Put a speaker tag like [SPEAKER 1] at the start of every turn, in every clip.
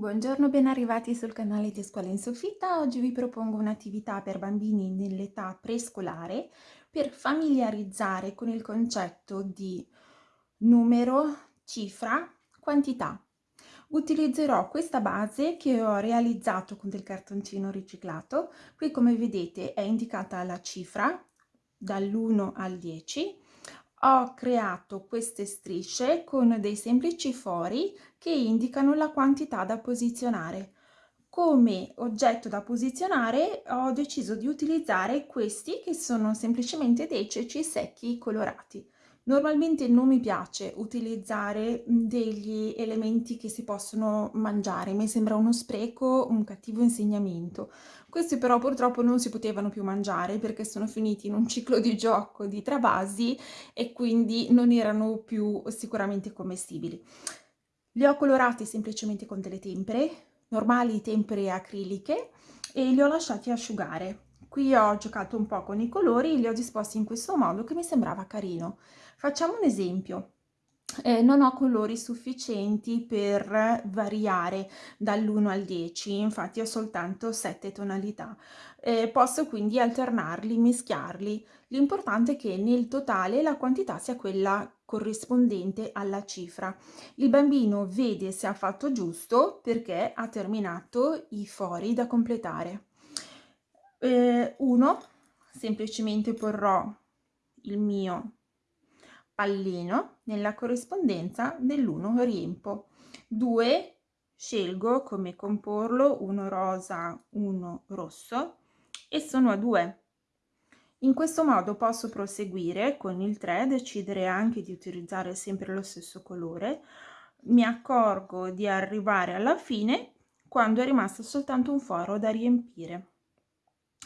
[SPEAKER 1] Buongiorno, ben arrivati sul canale di Scuola in Soffitta. Oggi vi propongo un'attività per bambini nell'età prescolare per familiarizzare con il concetto di numero, cifra, quantità. Utilizzerò questa base che ho realizzato con del cartoncino riciclato. Qui come vedete è indicata la cifra dall'1 al 10 ho creato queste strisce con dei semplici fori che indicano la quantità da posizionare. Come oggetto da posizionare ho deciso di utilizzare questi che sono semplicemente dei ceci secchi colorati. Normalmente non mi piace utilizzare degli elementi che si possono mangiare, mi sembra uno spreco, un cattivo insegnamento. Questi però purtroppo non si potevano più mangiare perché sono finiti in un ciclo di gioco di travasi e quindi non erano più sicuramente commestibili. Li ho colorati semplicemente con delle tempere, normali tempere acriliche, e li ho lasciati asciugare. Qui ho giocato un po' con i colori, li ho disposti in questo modo che mi sembrava carino. Facciamo un esempio. Eh, non ho colori sufficienti per variare dall'1 al 10, infatti ho soltanto 7 tonalità. Eh, posso quindi alternarli, mischiarli. L'importante è che nel totale la quantità sia quella corrispondente alla cifra. Il bambino vede se ha fatto giusto perché ha terminato i fori da completare eh, uno semplicemente porrò il mio pallino nella corrispondenza dell'1 riempo. 2 scelgo come comporlo uno rosa uno rosso e sono a 2 in questo modo posso proseguire con il 3 decidere anche di utilizzare sempre lo stesso colore. Mi accorgo di arrivare alla fine quando è rimasto soltanto un foro da riempire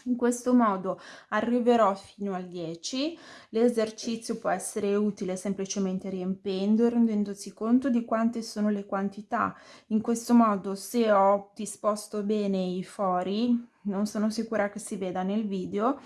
[SPEAKER 1] in questo modo arriverò fino al 10. L'esercizio può essere utile semplicemente riempendo e rendendosi conto di quante sono le quantità. In questo modo se ho disposto bene i fori, non sono sicura che si veda nel video,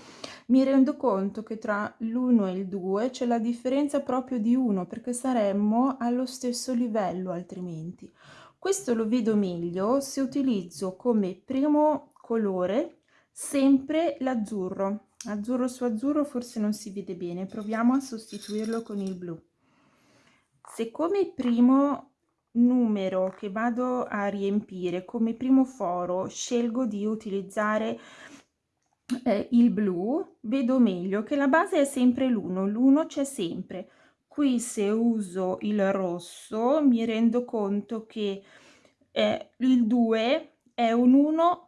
[SPEAKER 1] mi rendo conto che tra l'1 e il 2 c'è la differenza proprio di 1 perché saremmo allo stesso livello altrimenti. Questo lo vedo meglio se utilizzo come primo colore sempre l'azzurro. Azzurro su azzurro forse non si vede bene. Proviamo a sostituirlo con il blu. Se come primo numero che vado a riempire come primo foro scelgo di utilizzare eh, il blu vedo meglio che la base è sempre l'1 l'1 c'è sempre. Qui se uso il rosso mi rendo conto che eh, il 2 è un 1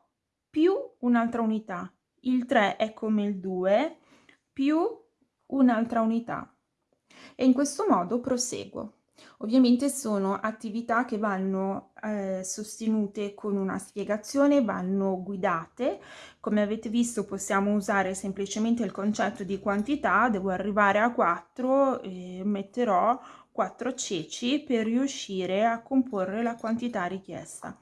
[SPEAKER 1] più un'altra unità. Il 3 è come il 2 più un'altra unità. E in questo modo proseguo. Ovviamente sono attività che vanno eh, sostenute con una spiegazione, vanno guidate. Come avete visto possiamo usare semplicemente il concetto di quantità, devo arrivare a 4 e metterò 4 ceci per riuscire a comporre la quantità richiesta.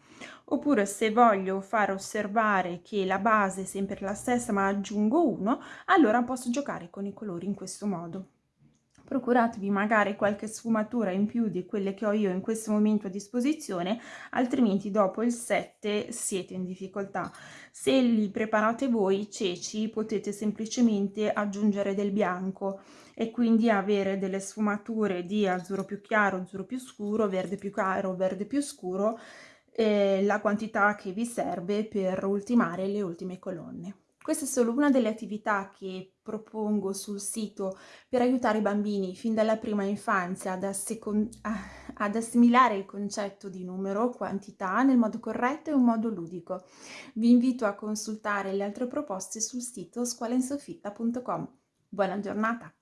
[SPEAKER 1] Oppure se voglio far osservare che la base è sempre la stessa ma aggiungo 1 allora posso giocare con i colori in questo modo procuratevi magari qualche sfumatura in più di quelle che ho io in questo momento a disposizione altrimenti dopo il 7 siete in difficoltà se li preparate voi i ceci potete semplicemente aggiungere del bianco e quindi avere delle sfumature di azzurro più chiaro azzurro più scuro verde più chiaro verde più scuro eh, la quantità che vi serve per ultimare le ultime colonne. Questa è solo una delle attività che propongo sul sito per aiutare i bambini fin dalla prima infanzia ad, ad, assimilare il concetto di numero, quantità, nel modo corretto e in modo ludico. Vi invito a consultare le altre proposte sul sito scuolainsoffitta.com. Buona giornata!